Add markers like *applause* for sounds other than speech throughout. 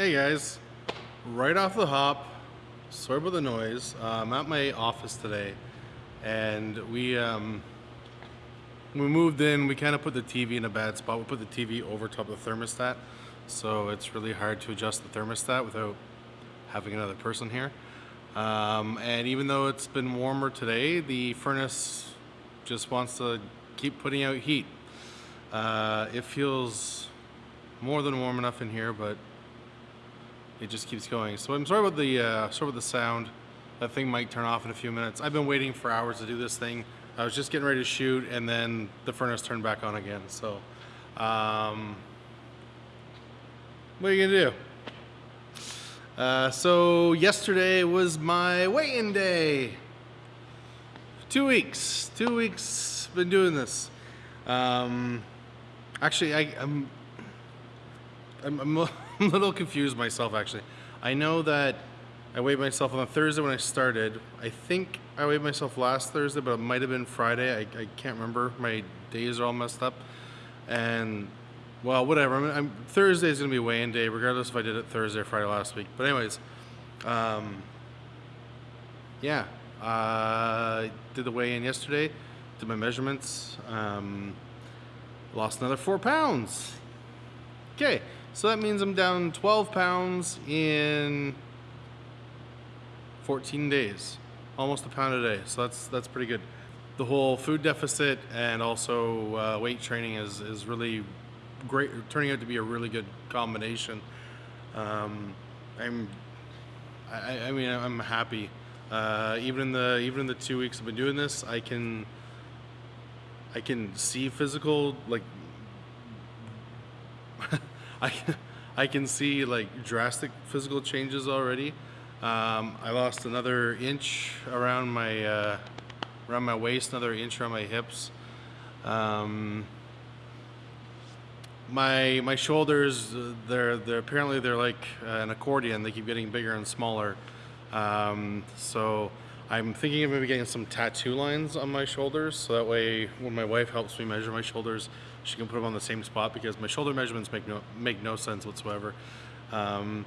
Hey guys, right off the hop, sorry about the noise. Uh, I'm at my office today and we um, we moved in, we kind of put the TV in a bad spot. We put the TV over top of the thermostat, so it's really hard to adjust the thermostat without having another person here. Um, and even though it's been warmer today, the furnace just wants to keep putting out heat. Uh, it feels more than warm enough in here, but it just keeps going. So I'm sorry about the uh, sorry about the sound. That thing might turn off in a few minutes. I've been waiting for hours to do this thing. I was just getting ready to shoot, and then the furnace turned back on again. So, um, what are you gonna do? Uh, so yesterday was my weigh-in day. Two weeks. Two weeks. Been doing this. Um, actually, I, I'm, I'm, *laughs* I'm a little confused myself. Actually, I know that I weighed myself on a Thursday when I started. I think I weighed myself last Thursday, but it might have been Friday. I, I can't remember. My days are all messed up. And well, whatever. I'm, I'm Thursday is gonna be weigh-in day, regardless if I did it Thursday or Friday last week. But anyways, um, yeah, uh, did the weigh-in yesterday. Did my measurements. Um, lost another four pounds. Okay, so that means I'm down 12 pounds in 14 days, almost a pound a day. So that's that's pretty good. The whole food deficit and also uh, weight training is is really great, turning out to be a really good combination. Um, I'm, I, I mean, I'm happy. Uh, even in the even in the two weeks I've been doing this, I can I can see physical like *laughs* I I can see like drastic physical changes already. Um, I lost another inch around my uh, around my waist, another inch around my hips. Um, my my shoulders, they're they're apparently they're like an accordion. They keep getting bigger and smaller. Um, so I'm thinking of maybe getting some tattoo lines on my shoulders, so that way when my wife helps me measure my shoulders, she can put them on the same spot because my shoulder measurements make no make no sense whatsoever. Um,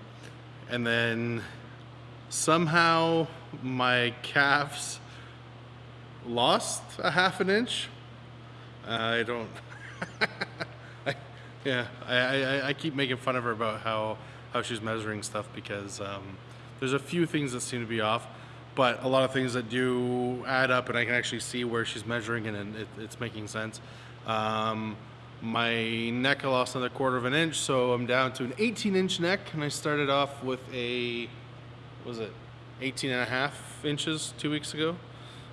and then somehow my calves lost a half an inch. I don't. *laughs* I, yeah, I, I, I, keep making fun of her about how how she's measuring stuff because um, there's a few things that seem to be off but a lot of things that do add up and I can actually see where she's measuring and it, it's making sense. Um, my neck I lost another quarter of an inch, so I'm down to an 18 inch neck and I started off with a, was it 18 and a half inches two weeks ago.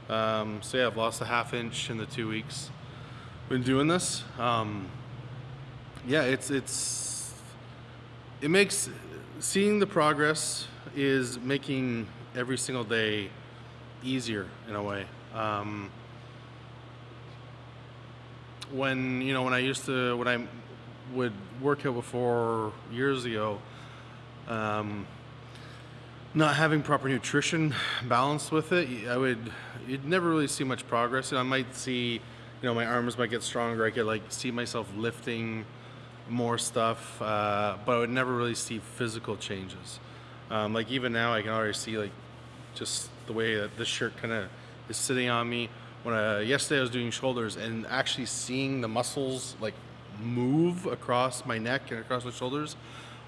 Um, so yeah, I've lost a half inch in the two weeks. Been doing this. Um, yeah, it's, it's, it makes, seeing the progress is making every single day easier in a way. Um, when you know when I used to when I would work here before years ago, um, not having proper nutrition balanced with it, I would you'd never really see much progress. And I might see, you know, my arms might get stronger. I could like see myself lifting more stuff, uh, but I would never really see physical changes. Um, like even now, I can already see like just the way that this shirt kind of is sitting on me. When I, yesterday I was doing shoulders and actually seeing the muscles like move across my neck and across my shoulders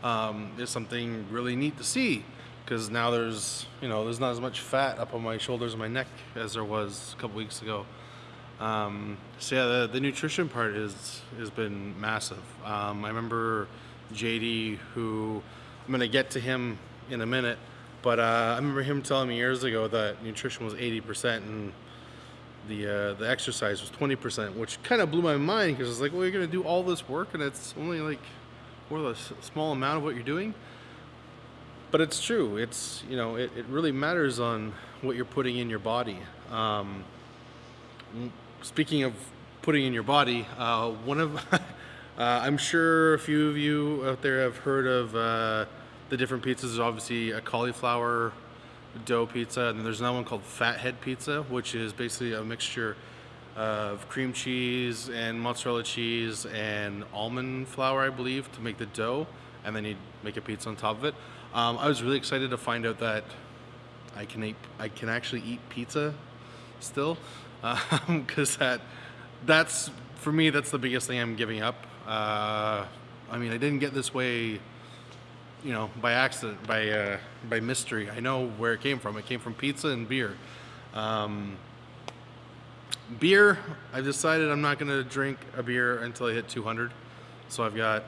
um, is something really neat to see because now there's you know there's not as much fat up on my shoulders and my neck as there was a couple weeks ago. Um, so yeah, the, the, nutrition part is has been massive. Um, I remember JD, who I'm gonna get to him in a minute, but uh, I remember him telling me years ago that nutrition was 80% and the uh, the exercise was 20%, which kind of blew my mind because it's like, well, you're gonna do all this work and it's only like, what a small amount of what you're doing. But it's true. It's you know, it, it really matters on what you're putting in your body. Um, speaking of putting in your body, uh, one of *laughs* uh, I'm sure a few of you out there have heard of uh, the different pizzas. There's obviously a cauliflower dough pizza, and there's another one called Fathead Pizza, which is basically a mixture of cream cheese and mozzarella cheese and almond flour, I believe, to make the dough. and then you'd make a pizza on top of it. Um, I was really excited to find out that I can eat, I can actually eat pizza still, *laughs* because that that's for me that's the biggest thing I'm giving up. Uh, I mean, I didn't get this way, you know, by accident, by uh, by mystery. I know where it came from. It came from pizza and beer. Um, beer, I've decided I'm not going to drink a beer until I hit 200. So I've got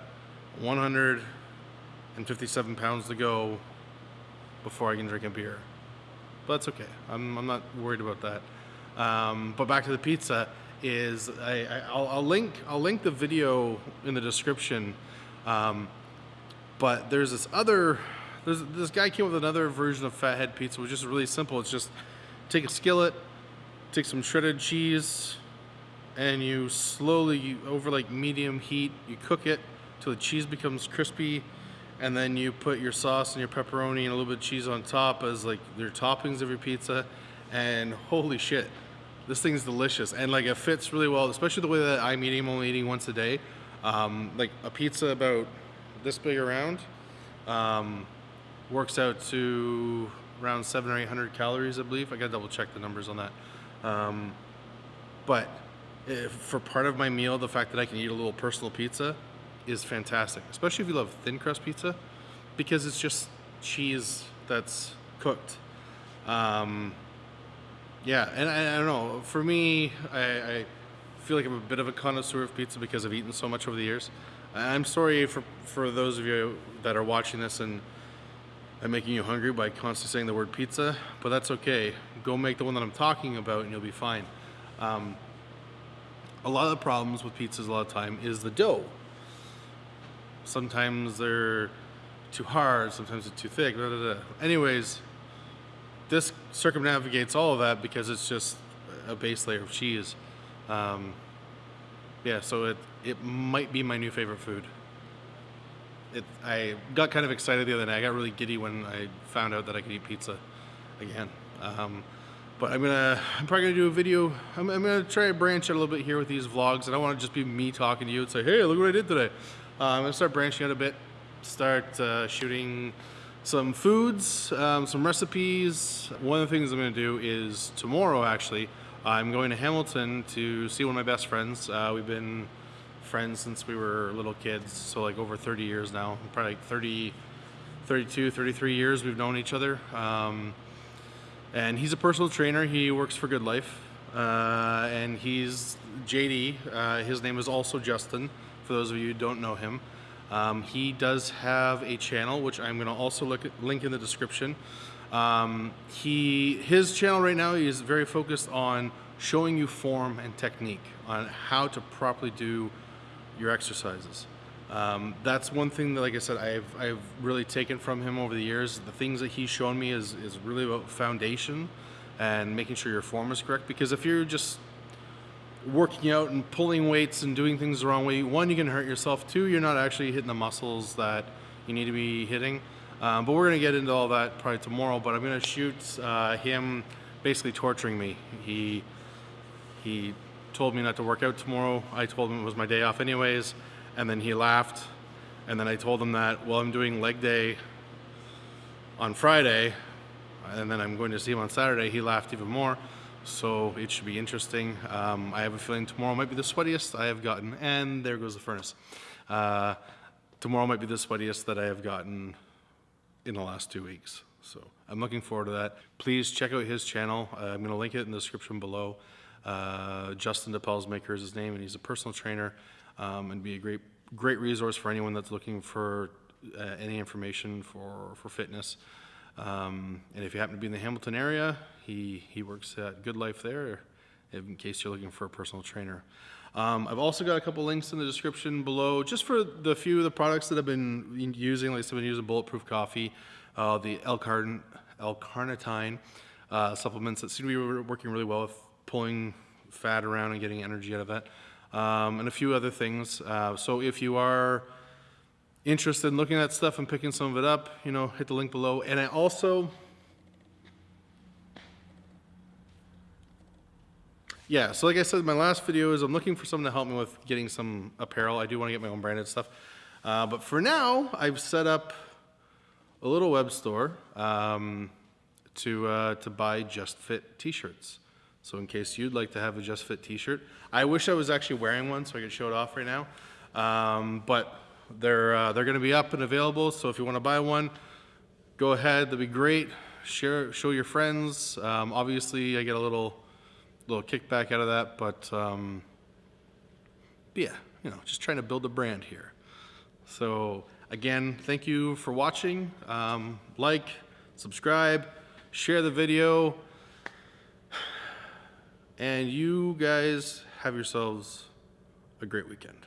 157 pounds to go before I can drink a beer. But that's okay. I'm, I'm not worried about that. Um, but back to the pizza is I, I, I'll, I'll link I'll link the video in the description. Um, but there's this other there's this guy came up with another version of fathead pizza, which is really simple. It's just take a skillet, take some shredded cheese, and you slowly over like medium heat you cook it till the cheese becomes crispy and then you put your sauce and your pepperoni and a little bit of cheese on top as like your toppings of your pizza and holy shit this thing's delicious and like it fits really well especially the way that i'm eating i'm only eating once a day um, like a pizza about this big around um, works out to around seven or eight hundred calories i believe i gotta double check the numbers on that um, but if, for part of my meal the fact that i can eat a little personal pizza is fantastic, especially if you love thin crust pizza, because it's just cheese that's cooked. Um, yeah, and I, I, don't know. For me, I, I, feel like I'm a bit of a connoisseur of pizza because I've eaten so much over the years. I'm sorry for for those of you that are watching this and I'm making you hungry by constantly saying the word pizza, but that's okay. Go make the one that I'm talking about, and you'll be fine. Um, a lot of the problems with pizzas a lot of time is the dough. Sometimes they're too hard, sometimes they're too thick. Blah, blah, blah. Anyways, this circumnavigates all of that because it's just a base layer of cheese. Um, yeah, so it it might be my new favorite food. It I got kind of excited the other night. I got really giddy when I found out that I could eat pizza again. Um, but I'm gonna I'm probably gonna do a video. I'm, I'm gonna try to branch out a little bit here with these vlogs. I don't want to just be me talking to you and say, hey, look what I did today. Uh, I'm gonna start branching out a bit, start uh, shooting some foods, um, some recipes. One of the things I'm gonna do is tomorrow actually, I'm going to Hamilton to see one of my best friends. Uh, we've been friends since we were little kids, so like over 30 years now, probably like 30, 32, 33 years we've known each other. Um, and he's a personal trainer. He works for Good Life. Uh, and he's JD. Uh, his name is also Justin for those of you who don't know him. Um, he does have a channel, which I'm going to also look at, link in the description. Um, he his channel right now is very focused on showing you form and technique on how to properly do your exercises. Um, that's one thing that, like I said, I've, I've really taken from him over the years. The things that he's shown me is, is really about foundation and making sure your form is correct. Because if you're just working out and pulling weights and doing things the wrong way, one, you can hurt yourself. Two, you're not actually hitting the muscles that you need to be hitting. Um, but we're going to get into all that probably tomorrow. But I'm going to shoot uh, him basically torturing me. He he told me not to work out tomorrow. I told him it was my day off anyways, and then he laughed. And then I told him that well, I'm doing leg day on Friday, and then I'm going to see him on Saturday. He laughed even more so it should be interesting. Um, I have a feeling tomorrow might be the sweatiest I have gotten, and there goes the furnace. Uh, tomorrow might be the sweatiest that I have gotten in the last two weeks. So I'm looking forward to that. Please check out his channel. Uh, I'm going to link it in the description below. Uh, Justin DePels Maker is his name, and he's a personal trainer um, and be a great great resource for anyone that's looking for uh, any information for, for fitness. Um, and if you happen to be in the Hamilton area, he, he works at Good Life there, in case you're looking for a personal trainer. Um, I've also got a couple links in the description below, just for the few of the products that I've been using. Like I've been using Bulletproof Coffee, uh, the L-carnitine uh, supplements that seem to be working really well with pulling fat around and getting energy out of that, um, and a few other things. Uh, so if you are interested in looking at stuff and picking some of it up, you know, hit the link below. And I also, yeah, so like I said, my last video is I'm looking for someone to help me with getting some apparel. I do want to get my own branded stuff. Uh, but for now, I've set up a little web store um, to uh, to buy Just Fit T-shirts. So in case you'd like to have a Just Fit T-shirt, I wish I was actually wearing one so I could show it off right now. Um, but they're uh, they're going to be up and available. So if you want to buy one, go ahead. That'd be great. Share, show your friends. Um, obviously, I get a little little kickback out of that, but um, yeah, you know, just trying to build a brand here. So again, thank you for watching. Um, like, subscribe, share the video, and you guys have yourselves a great weekend.